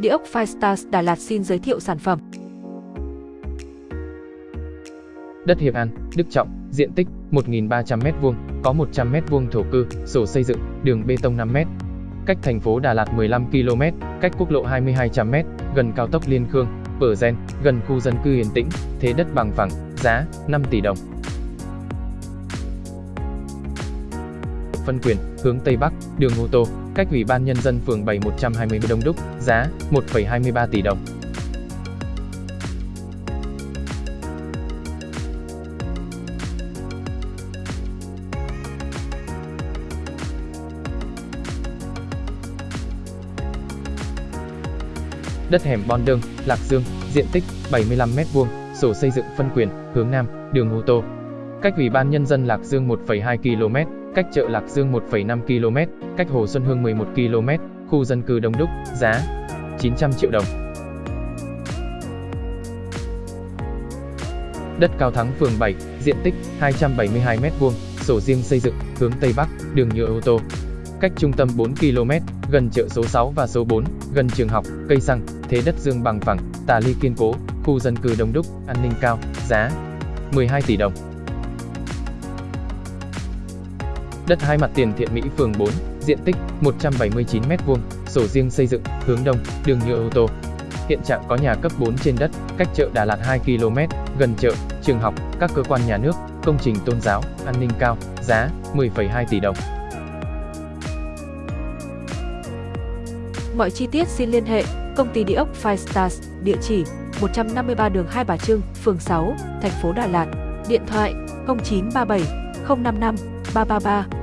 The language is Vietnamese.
Địa ốc Firestars Đà Lạt xin giới thiệu sản phẩm. Đất Hiệp An, Đức Trọng, diện tích 1.300m2, có 100m2 thổ cư, sổ xây dựng, đường bê tông 5m. Cách thành phố Đà Lạt 15 km, cách quốc lộ 2200m, gần cao tốc Liên Khương, Bờ Gen, gần khu dân cư yên tĩnh, thế đất bằng phẳng, giá 5 tỷ đồng. Văn quyền, hướng Tây Bắc, đường ô tô, cách Ủy ban Nhân dân phường 7 120 Đông Đúc, giá 1,23 tỷ đồng. Đất hẻm Bon Đương, Lạc Dương, diện tích 75m2, sổ xây dựng phân quyền, hướng Nam, đường ô tô. Cách Ủy ban Nhân dân Lạc Dương 1,2 km, cách chợ Lạc Dương 1,5 km, cách Hồ Xuân Hương 11 km, khu dân cư Đông Đúc, giá 900 triệu đồng. Đất Cao Thắng phường 7, diện tích 272m2, sổ riêng xây dựng, hướng Tây Bắc, đường nhựa ô tô. Cách trung tâm 4 km, gần chợ số 6 và số 4, gần trường học, cây xăng, thế đất dương bằng phẳng, tà ly kiên cố, khu dân cư đông đúc, an ninh cao, giá 12 tỷ đồng. Đất hai mặt tiền Thiện Mỹ phường 4, diện tích 179m2, sổ riêng xây dựng, hướng đông, đường nhựa ô tô. Hiện trạng có nhà cấp 4 trên đất, cách chợ Đà Lạt 2 km, gần chợ, trường học, các cơ quan nhà nước, công trình tôn giáo, an ninh cao, giá 10,2 tỷ đồng. Mọi chi tiết xin liên hệ công ty địa ốc Five Stars, địa chỉ 153 đường Hai Bà Trưng, phường 6, thành phố Đà Lạt, điện thoại 0937 055 333